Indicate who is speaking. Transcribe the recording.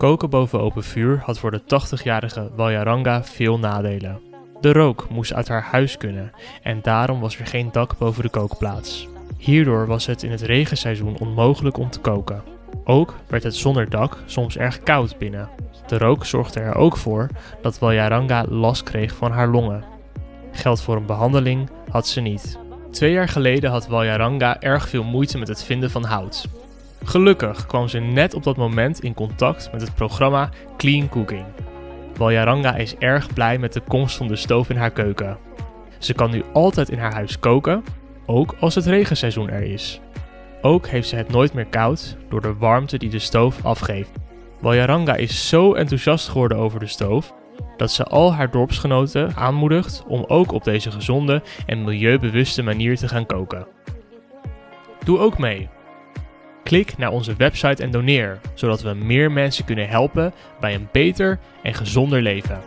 Speaker 1: Koken boven open vuur had voor de 80-jarige Walyaranga veel nadelen. De rook moest uit haar huis kunnen en daarom was er geen dak boven de kookplaats. Hierdoor was het in het regenseizoen onmogelijk om te koken. Ook werd het zonder dak soms erg koud binnen. De rook zorgde er ook voor dat Walyaranga last kreeg van haar longen. Geld voor een behandeling had ze niet. Twee jaar geleden had Walyaranga erg veel moeite met het vinden van hout. Gelukkig kwam ze net op dat moment in contact met het programma Clean Cooking. Walyaranga is erg blij met de komst van de stoof in haar keuken. Ze kan nu altijd in haar huis koken, ook als het regenseizoen er is. Ook heeft ze het nooit meer koud door de warmte die de stoof afgeeft. Walyaranga is zo enthousiast geworden over de stoof dat ze al haar dorpsgenoten aanmoedigt om ook op deze gezonde en milieubewuste manier te gaan koken. Doe ook mee. Klik naar onze website en doneer, zodat we meer mensen kunnen helpen bij een beter en gezonder leven.